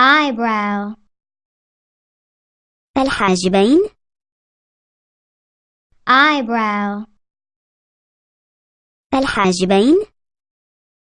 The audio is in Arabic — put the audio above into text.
eyebrow. الحاجبين. Eyebrow. الحاجبين.